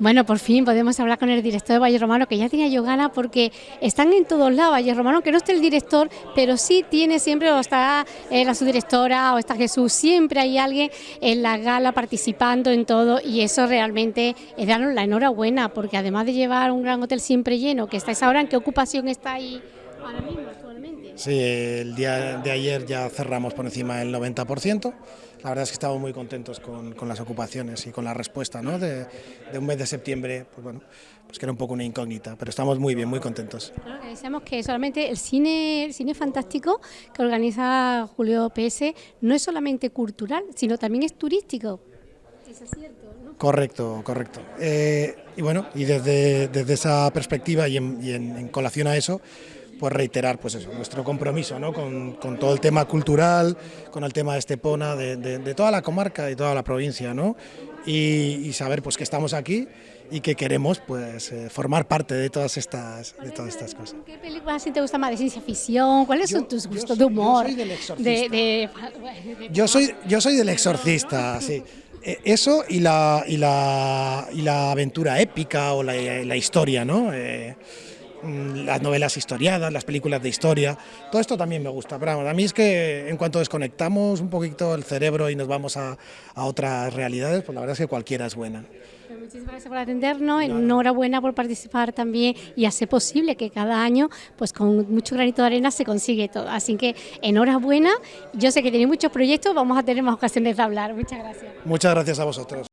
Bueno, por fin podemos hablar con el director de Valle Romano, que ya tenía yo ganas porque están en todos lados, Valle Romano, que no esté el director, pero sí tiene siempre, o está eh, la subdirectora, o está Jesús, siempre hay alguien en la gala participando en todo y eso realmente es darnos la enhorabuena, porque además de llevar un gran hotel siempre lleno, que estáis ahora, ¿en qué ocupación está ahí ahora mismo? Sí, el día de ayer ya cerramos por encima del 90%. La verdad es que estamos muy contentos con, con las ocupaciones y con la respuesta ¿no? de, de, un mes de septiembre, pues bueno, pues que era un poco una incógnita, pero estamos muy bien, muy contentos. Claro, que decíamos que solamente el cine, el cine fantástico que organiza Julio PS no es solamente cultural, sino también es turístico. ¿Eso es cierto? ¿no? Correcto, correcto. Eh, y bueno, y desde, desde esa perspectiva y, en, y en, en colación a eso, pues reiterar pues eso, nuestro compromiso ¿no? con, con, todo el tema cultural, con el tema de Estepona, de, de, de toda la comarca y toda la provincia, ¿no? y, y, saber pues que estamos aquí y que queremos pues eh, formar parte de todas estas de todas estas cosas. ¿Qué películas sí te gusta más de ciencia ficción? ¿Cuáles son tus gustos de humor? Yo soy del exorcista. De, yo soy yo soy del exorcista, sí. Eh, eso y la, y la, y la aventura épica o la, la historia, ¿no? Eh, las novelas historiadas, las películas de historia, todo esto también me gusta, pero a mí es que en cuanto desconectamos un poquito el cerebro y nos vamos a, a otras realidades, pues la verdad es que cualquiera es buena. Pues muchísimas gracias por atendernos, enhorabuena por participar también y hacer posible que cada año, pues con mucho granito de arena se consigue todo. Así que enhorabuena, yo sé que tenéis muchos proyectos, vamos a tener más ocasiones de hablar. Muchas gracias. Muchas gracias a vosotros.